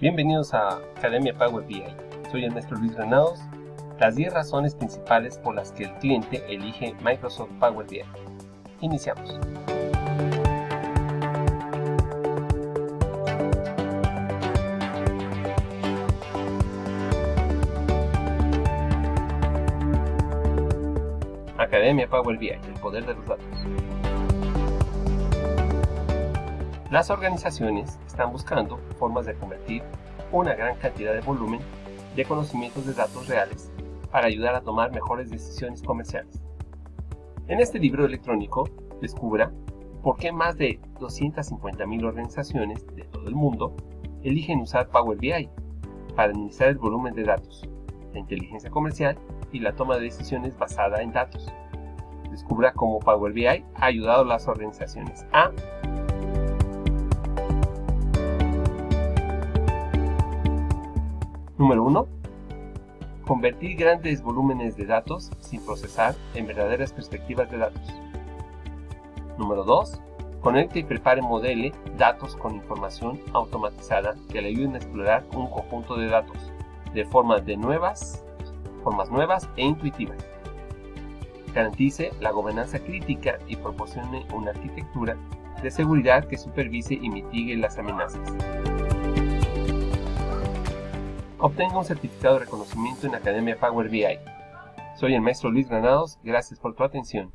Bienvenidos a Academia Power BI. Soy el maestro Luis Granados. Las 10 razones principales por las que el cliente elige Microsoft Power BI. Iniciamos. Academia Power BI, el poder de los datos. Las organizaciones están buscando formas de convertir una gran cantidad de volumen de conocimientos de datos reales para ayudar a tomar mejores decisiones comerciales. En este libro electrónico descubra por qué más de 250.000 organizaciones de todo el mundo eligen usar Power BI para administrar el volumen de datos, la inteligencia comercial y la toma de decisiones basada en datos. Descubra cómo Power BI ha ayudado a las organizaciones a Número 1. Convertir grandes volúmenes de datos sin procesar en verdaderas perspectivas de datos. Número 2. Conecte y prepare modele datos con información automatizada que le ayuden a explorar un conjunto de datos de formas, de nuevas, formas nuevas e intuitivas. Garantice la gobernanza crítica y proporcione una arquitectura de seguridad que supervise y mitigue las amenazas. Obtenga un certificado de reconocimiento en Academia Power BI. Soy el maestro Luis Granados, gracias por tu atención.